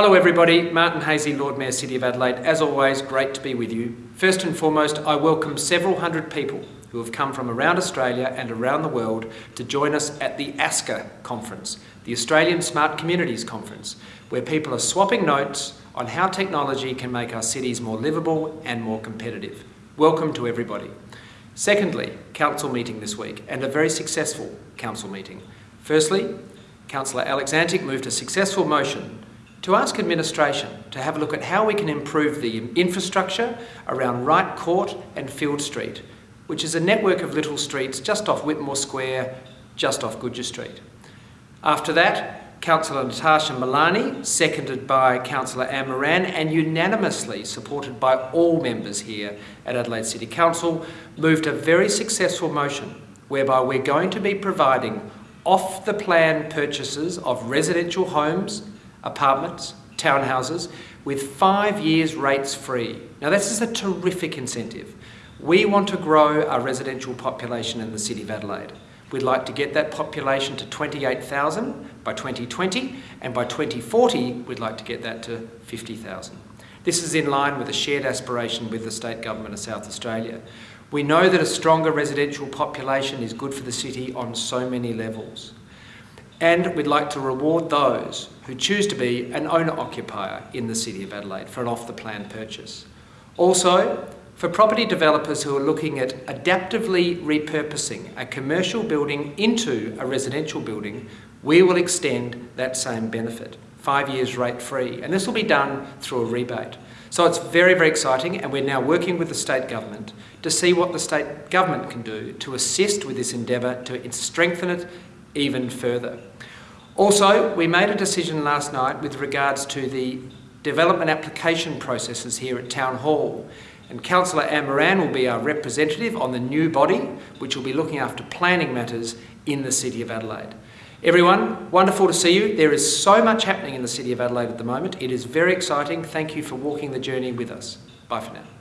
Hello everybody, Martin Haese, Lord Mayor City of Adelaide. As always, great to be with you. First and foremost, I welcome several hundred people who have come from around Australia and around the world to join us at the ASCA conference, the Australian Smart Communities Conference, where people are swapping notes on how technology can make our cities more livable and more competitive. Welcome to everybody. Secondly, council meeting this week, and a very successful council meeting. Firstly, Councillor Alex Antic moved a successful motion to ask administration to have a look at how we can improve the infrastructure around Wright Court and Field Street, which is a network of little streets just off Whitmore Square, just off Gouger Street. After that, Councillor Natasha Malani, seconded by Councillor Anne Moran and unanimously supported by all members here at Adelaide City Council, moved a very successful motion whereby we're going to be providing off-the-plan purchases of residential homes apartments, townhouses, with five years rates free. Now this is a terrific incentive. We want to grow our residential population in the City of Adelaide. We'd like to get that population to 28,000 by 2020 and by 2040 we'd like to get that to 50,000. This is in line with a shared aspiration with the State Government of South Australia. We know that a stronger residential population is good for the city on so many levels. And we'd like to reward those who choose to be an owner-occupier in the City of Adelaide for an off-the-plan purchase. Also, for property developers who are looking at adaptively repurposing a commercial building into a residential building, we will extend that same benefit, five years rate free, and this will be done through a rebate. So it's very, very exciting and we're now working with the state government to see what the state government can do to assist with this endeavour to strengthen it even further. Also, we made a decision last night with regards to the development application processes here at Town Hall. And Councillor Anne Moran will be our representative on the new body, which will be looking after planning matters in the City of Adelaide. Everyone, wonderful to see you. There is so much happening in the City of Adelaide at the moment. It is very exciting. Thank you for walking the journey with us. Bye for now.